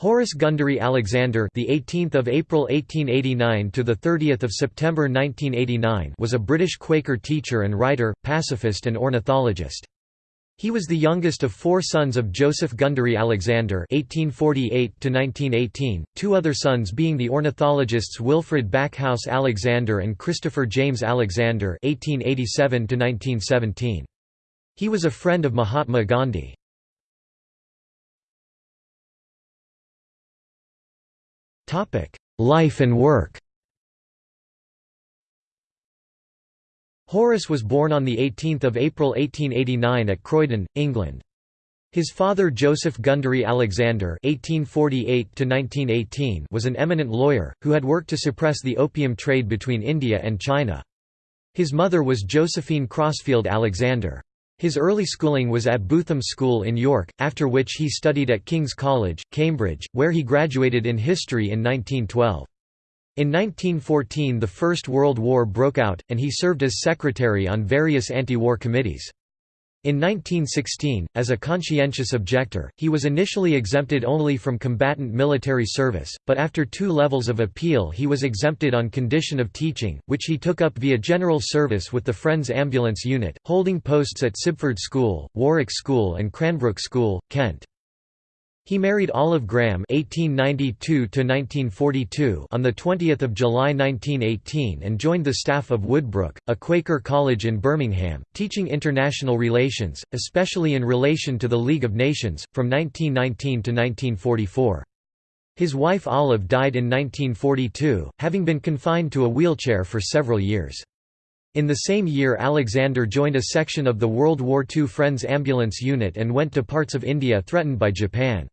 Horace Gundry Alexander, the 18th of April 1889 to the 30th of September 1989, was a British Quaker teacher and writer, pacifist and ornithologist. He was the youngest of four sons of Joseph Gundry Alexander (1848–1918), two other sons being the ornithologists Wilfred Backhouse Alexander and Christopher James Alexander (1887–1917). He was a friend of Mahatma Gandhi. Life and work Horace was born on 18 April 1889 at Croydon, England. His father Joseph Gundry Alexander (1848–1918) was an eminent lawyer who had worked to suppress the opium trade between India and China. His mother was Josephine Crossfield Alexander. His early schooling was at Bootham School in York, after which he studied at King's College, Cambridge, where he graduated in history in 1912. In 1914 the First World War broke out, and he served as secretary on various anti-war committees. In 1916, as a conscientious objector, he was initially exempted only from combatant military service, but after two levels of appeal he was exempted on condition of teaching, which he took up via general service with the Friends Ambulance Unit, holding posts at Sibford School, Warwick School and Cranbrook School, Kent. He married Olive Graham (1892–1942) on the 20th of July 1918 and joined the staff of Woodbrook, a Quaker college in Birmingham, teaching international relations, especially in relation to the League of Nations, from 1919 to 1944. His wife Olive died in 1942, having been confined to a wheelchair for several years. In the same year Alexander joined a section of the World War II Friends Ambulance Unit and went to parts of India threatened by Japan.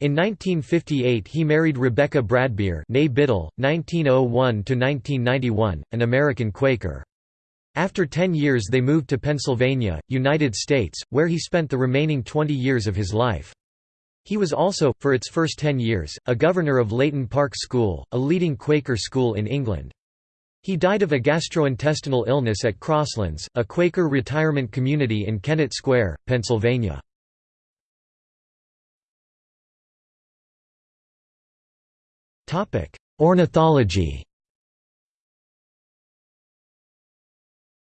In 1958 he married Rebecca Bradbeer Biddle, 1901–1991, an American Quaker. After ten years they moved to Pennsylvania, United States, where he spent the remaining 20 years of his life. He was also, for its first ten years, a governor of Leighton Park School, a leading Quaker school in England. He died of a gastrointestinal illness at Crosslands, a Quaker retirement community in Kennett Square, Pennsylvania. Ornithology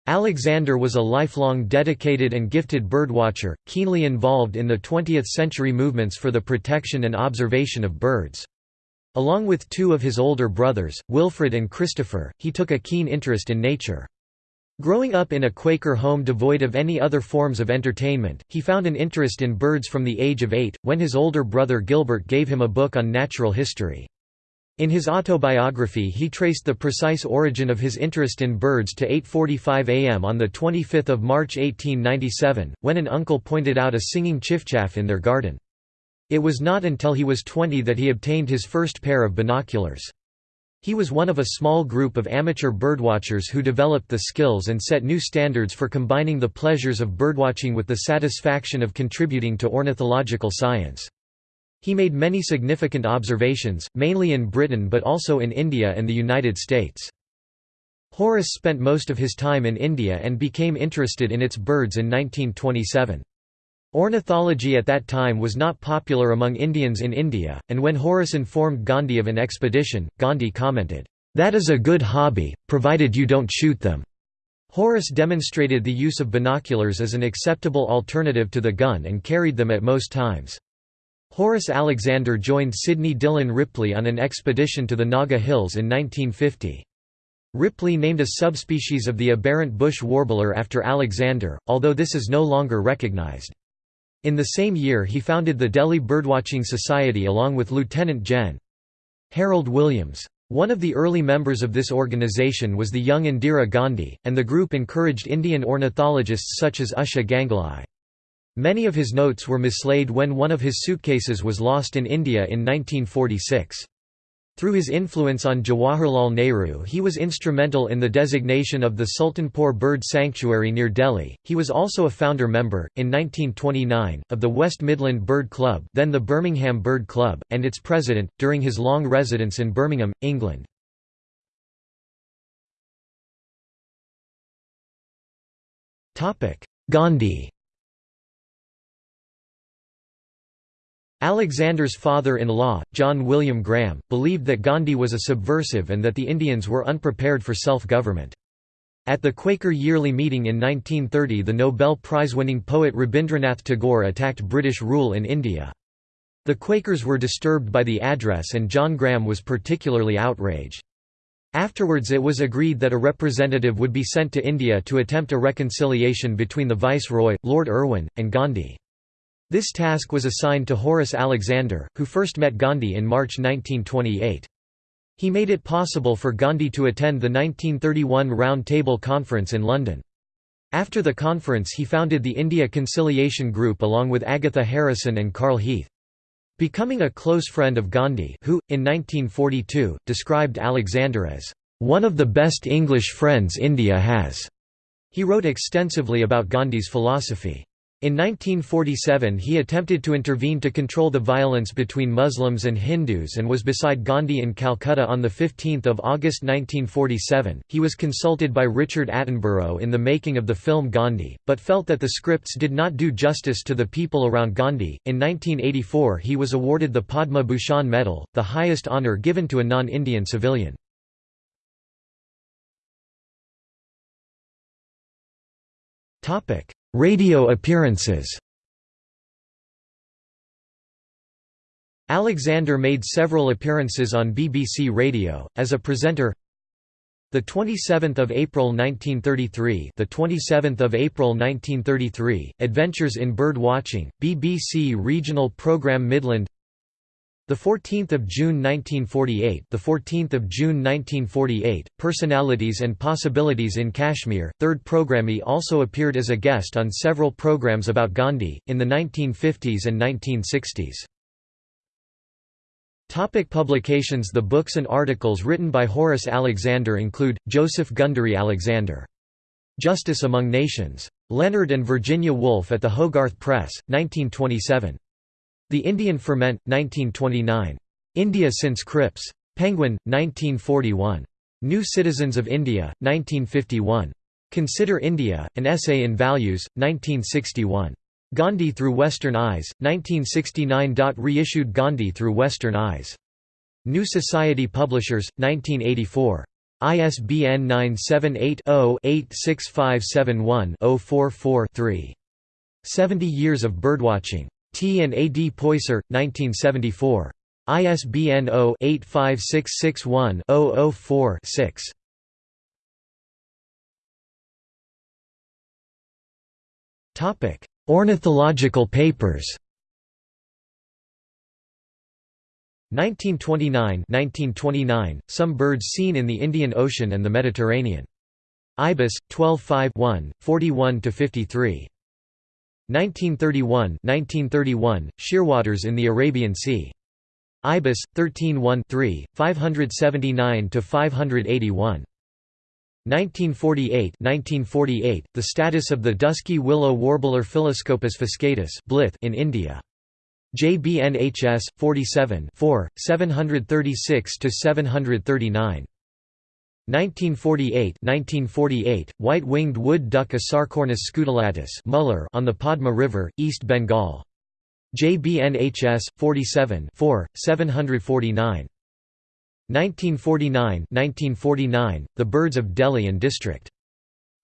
Alexander was a lifelong dedicated and gifted birdwatcher, keenly involved in the 20th-century movements for the protection and observation of birds. Along with two of his older brothers, Wilfred and Christopher, he took a keen interest in nature. Growing up in a Quaker home devoid of any other forms of entertainment, he found an interest in birds from the age of eight, when his older brother Gilbert gave him a book on natural history. In his autobiography he traced the precise origin of his interest in birds to 8.45 am on 25 March 1897, when an uncle pointed out a singing chiffchaff in their garden. It was not until he was 20 that he obtained his first pair of binoculars. He was one of a small group of amateur birdwatchers who developed the skills and set new standards for combining the pleasures of birdwatching with the satisfaction of contributing to ornithological science. He made many significant observations, mainly in Britain but also in India and the United States. Horace spent most of his time in India and became interested in its birds in 1927. Ornithology at that time was not popular among Indians in India, and when Horace informed Gandhi of an expedition, Gandhi commented, "'That is a good hobby, provided you don't shoot them.'" Horace demonstrated the use of binoculars as an acceptable alternative to the gun and carried them at most times. Horace Alexander joined Sidney Dillon Ripley on an expedition to the Naga Hills in 1950. Ripley named a subspecies of the aberrant bush warbler after Alexander, although this is no longer recognized. In the same year he founded the Delhi Birdwatching Society along with Lieutenant Gen. Harold Williams. One of the early members of this organization was the young Indira Gandhi, and the group encouraged Indian ornithologists such as Usha Ganguly. Many of his notes were mislaid when one of his suitcases was lost in India in 1946. Through his influence on Jawaharlal Nehru, he was instrumental in the designation of the Sultanpur Bird Sanctuary near Delhi. He was also a founder member, in 1929, of the West Midland Bird Club, then the Birmingham Bird Club, and its president, during his long residence in Birmingham, England. Gandhi Alexander's father-in-law, John William Graham, believed that Gandhi was a subversive and that the Indians were unprepared for self-government. At the Quaker Yearly Meeting in 1930 the Nobel Prize-winning poet Rabindranath Tagore attacked British rule in India. The Quakers were disturbed by the address and John Graham was particularly outraged. Afterwards it was agreed that a representative would be sent to India to attempt a reconciliation between the Viceroy, Lord Irwin, and Gandhi. This task was assigned to Horace Alexander, who first met Gandhi in March 1928. He made it possible for Gandhi to attend the 1931 Round Table Conference in London. After the conference he founded the India Conciliation Group along with Agatha Harrison and Carl Heath. Becoming a close friend of Gandhi who, in 1942, described Alexander as, "...one of the best English friends India has." He wrote extensively about Gandhi's philosophy. In 1947 he attempted to intervene to control the violence between Muslims and Hindus and was beside Gandhi in Calcutta on 15 August 1947. He was consulted by Richard Attenborough in the making of the film Gandhi, but felt that the scripts did not do justice to the people around Gandhi. In 1984 he was awarded the Padma Bhushan Medal, the highest honour given to a non-Indian civilian. Topic Radio appearances Alexander made several appearances on BBC Radio as a presenter. The 27th of April 1933, the 27th of April 1933, Adventures in Bird Watching, BBC Regional Programme Midland. The 14th of June 1948, the 14th of June 1948, Personalities and Possibilities in Kashmir. Third programme He also appeared as a guest on several programs about Gandhi in the 1950s and 1960s. Topic publications The books and articles written by Horace Alexander include, Joseph Gundry Alexander. Justice Among Nations. Leonard and Virginia Woolf at the Hogarth Press, 1927. The Indian Ferment, 1929. India since Cripps. Penguin, 1941. New Citizens of India, 1951. Consider India, An Essay in Values, 1961. Gandhi Through Western Eyes, 1969. Reissued Gandhi Through Western Eyes. New Society Publishers, 1984. ISBN 978 0 86571 044 3. 70 Years of Birdwatching. T. and A. D. Poyser, 1974. ISBN 0-85661-004-6. Ornithological papers 1929 1929, Some birds seen in the Indian Ocean and the Mediterranean. Ibis, 12 5 1, 41–53. 1931 1931, Shearwaters in the Arabian Sea. Ibis, 13-1-3, 579–581. 1948 1948, The status of the dusky willow warbler Phylloscopus fuscatus Blyth in India. JBNHS 47 4, 736–739. 1948 1948, white-winged wood duck Asarcornis scutellatus Muller on the Padma River, East Bengal. JBNHS 47 4, 749. 1949 1949, The Birds of Delhi and District.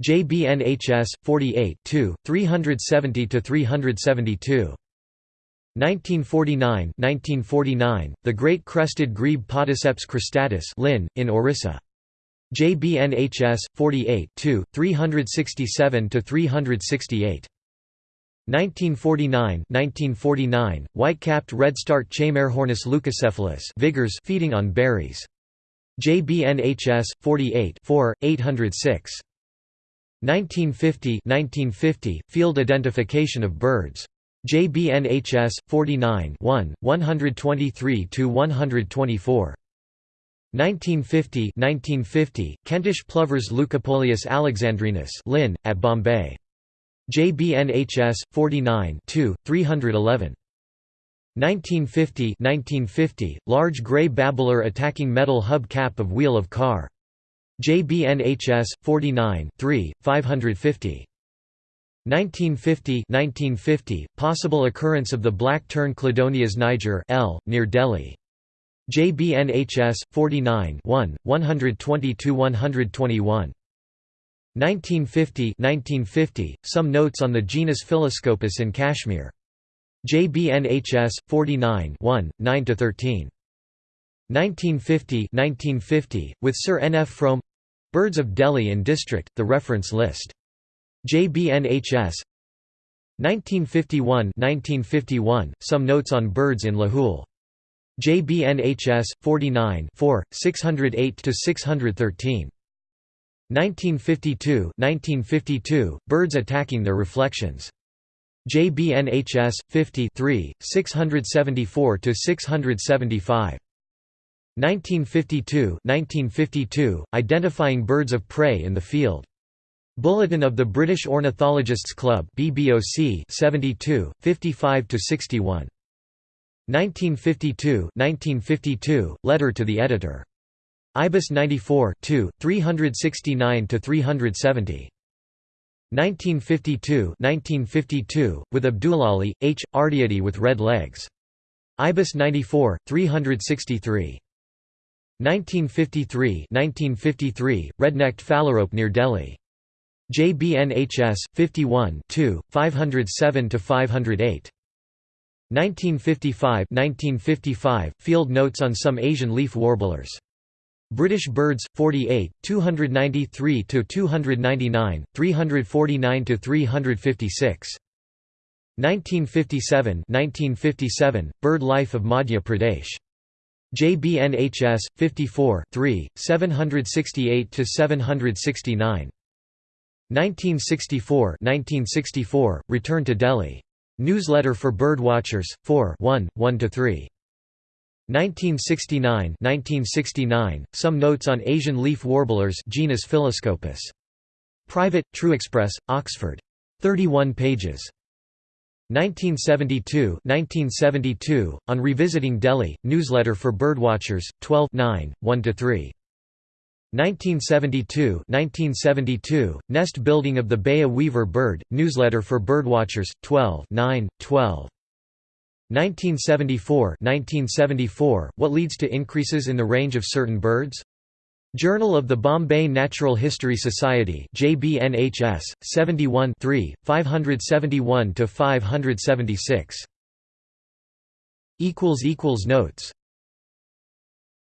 JBNHS 48 2, 370–372. 1949 1949, The Great Crested Grebe Podiceps cristatus Lynn, in Orissa. JBNHS 48 367 to 368. 1949 1949 White-capped redstart Chaimarrornis leucocephalus Vigors feeding on berries. JBNHS 48 4 806. 1950 1950 Field identification of birds. JBNHS 49 1 123 to 124. 1950 1950, Kentish plovers Leucopolius alexandrinus Lynn, at Bombay. JBNHS 49 2 311. 1950 1950, large grey babbler attacking metal hub cap of wheel of car. JBNHS 49 3, 550. 1950 1950 possible occurrence of the black tern Chlidonias niger L near Delhi JBNHS 49 1 122 121 1950 1950 some notes on the genus Phylloscopus in Kashmir. JBNHS 49 1 9 to 13 1950 1950 with Sir N. F. Frome Birds of Delhi and District the reference list. JBNHS 1951 1951 Some notes on birds in Lahul JBNHS 49 4 608 to 613 1952 1952 Birds attacking their reflections. JBNHS 50 674 to 675 1952 1952 Identifying birds of prey in the field. Bulletin of the British Ornithologists Club BBOC 72 55 to 61 1952 1952 letter to the editor. IBIS 94 2 369 to 370 1952 1952 with Abdulali H Ardiati with red legs. IBIS 94 363 1953 1953 red-necked phalarope near Delhi. JBNHS 51 2 507 to 508 1955 1955 Field notes on some Asian leaf warblers. British birds 48 293 to 299 349 to 356 1957 1957 Bird life of Madhya Pradesh. JBNHS 54 3 768 to 769 1964 1964 Return to Delhi. Newsletter for Birdwatchers, 4 1, 1–3. 1969 1969 Some notes on Asian leaf warblers genus Phylloscopus. Private, True Express, Oxford. 31 pages. 1972 1972 On Revisiting Delhi, Newsletter for Birdwatchers, 12 9, 1–3. 1972 1972 Nest building of the Baya weaver bird, newsletter for birdwatchers, 12 9, 12. 1974 1974 What leads to increases in the range of certain birds? Journal of the Bombay Natural History Society JBNHS 71 3 571 to 576 equals equals notes